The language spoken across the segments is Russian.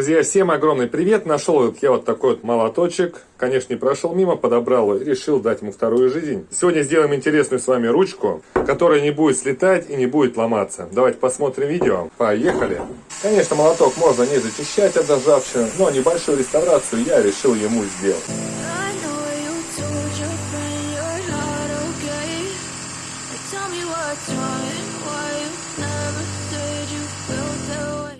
Друзья, всем огромный привет! Нашел я вот такой вот молоточек. Конечно, не прошел мимо, подобрал и решил дать ему вторую жизнь. Сегодня сделаем интересную с вами ручку, которая не будет слетать и не будет ломаться. Давайте посмотрим видео. Поехали! Конечно, молоток можно не зачищать от ржавчины, но небольшую реставрацию я решил ему сделать.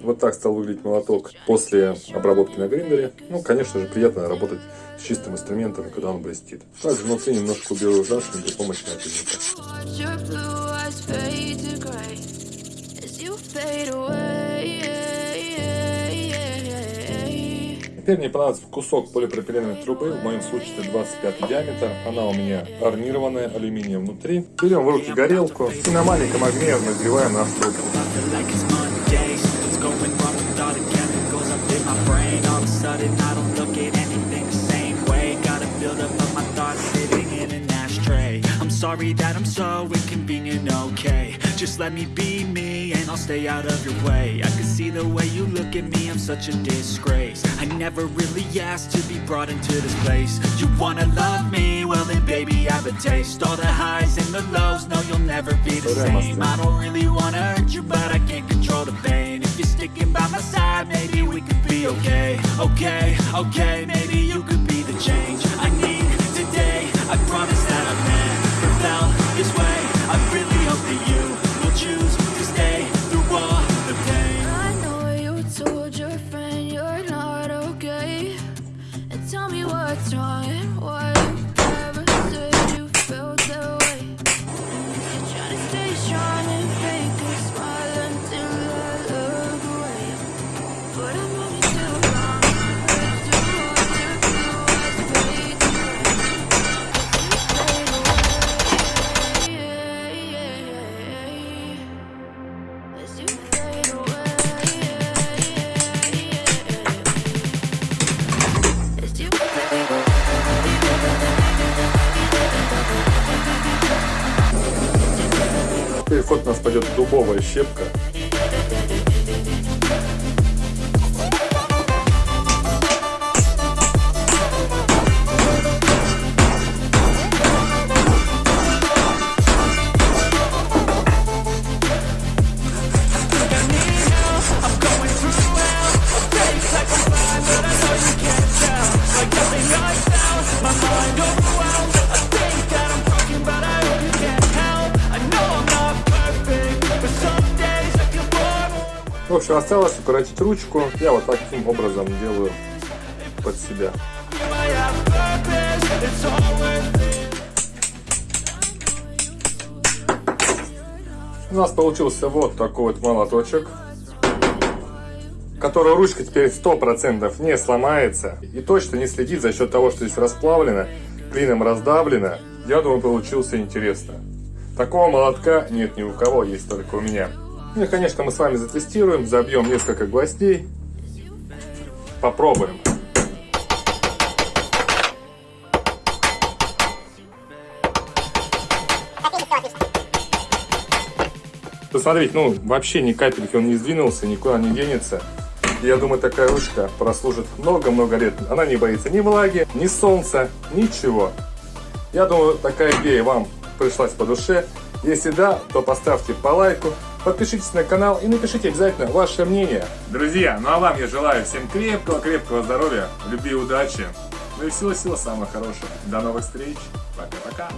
Вот так стал выглядеть молоток после обработки на гриндере. Ну, конечно же, приятно работать с чистым инструментом, когда он блестит. Также внутри немножко уберу ржавчину при помощи напильника. Теперь мне понадобится кусок полипропиленовой трубы, в моем случае это 25 диаметр. Она у меня армированная, алюминием внутри. Берем в руки горелку и на маленьком огне разогреваем нашу трубку. Sudden I don't look at anything the same way. Got a buildup of my thoughts sitting in an ashtray. I'm sorry that I'm so inconvenient, okay. Just let me be me and I'll stay out of your way. I can see the way you look at me, I'm such a disgrace. I never really asked to be brought into this place. You wanna love me? Well then baby I have a taste. All the highs and the lows, no you'll never be the same. I don't Okay, В у нас пойдет дубовая щепка. В общем, осталось укоротить ручку. Я вот таким образом делаю под себя. У нас получился вот такой вот молоточек, который ручка теперь 100% не сломается и точно не следит за счет того, что здесь расплавлено, клином раздавлено. Я думаю, получился интересно. Такого молотка нет ни у кого, есть только у меня. Ну и, конечно, мы с вами затестируем, забьем несколько гвоздей, попробуем. Посмотрите, ну, вообще ни капельки он не сдвинулся, никуда не денется. Я думаю, такая ручка прослужит много-много лет. Она не боится ни влаги, ни солнца, ничего. Я думаю, такая идея вам пришлась по душе. Если да, то поставьте по лайку, Подпишитесь на канал и напишите обязательно ваше мнение. Друзья, ну а вам я желаю всем крепкого-крепкого здоровья, любви и удачи. Ну и всего-всего самого хорошего. До новых встреч. Пока-пока.